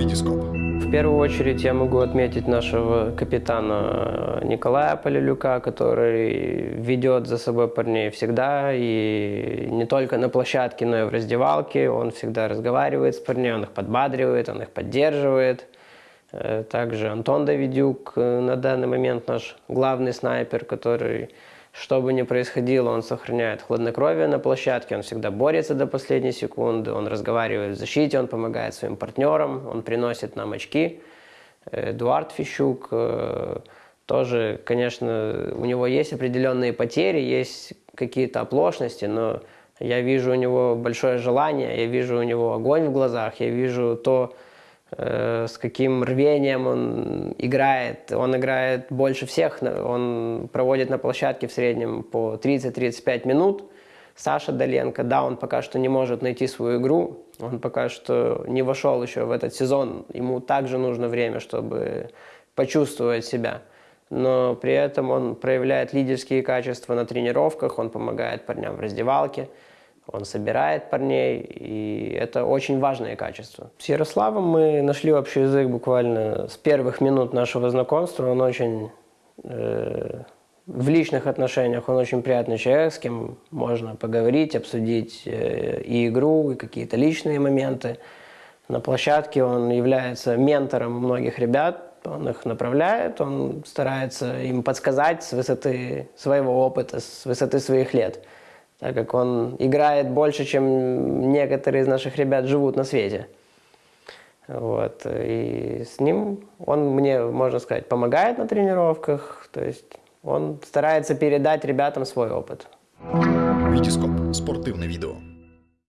Витископ. В первую очередь я могу отметить нашего капитана Николая Полилюка, который ведет за собой парней всегда, и не только на площадке, но и в раздевалке. Он всегда разговаривает с парнями, он их подбадривает, он их поддерживает. Э, Также Антон Давидюк э, на данный момент наш главный снайпер, который, что бы ни происходило, он сохраняет хладнокровие на площадке, он всегда борется до последней секунды, он разговаривает в защите, он помогает своим партнерам, он приносит нам очки. Э, Эдуард Фищук э, тоже, конечно, у него есть определенные потери, есть какие-то оплошности, но я вижу у него большое желание, я вижу у него огонь в глазах, я вижу то, с каким рвением он играет. Он играет больше всех, он проводит на площадке в среднем по 30-35 минут. Саша Доленко, да, он пока что не может найти свою игру, он пока что не вошел еще в этот сезон, ему также нужно время, чтобы почувствовать себя. Но при этом он проявляет лидерские качества на тренировках, он помогает парням в раздевалке, он собирает парней, и это очень важное качество. С Ярославом мы нашли общий язык буквально с первых минут нашего знакомства. Он очень э, в личных отношениях он очень приятный человек, с кем можно поговорить, обсудить э, и игру, и какие-то личные моменты. На площадке он является ментором многих ребят, он их направляет, он старается им подсказать с высоты своего опыта, с высоты своих лет, так как он играет больше, чем некоторые из наших ребят живут на свете. Вот. И с ним он мне, можно сказать, помогает на тренировках, то есть он старается передать ребятам свой опыт. Витископ. Спортивне відео.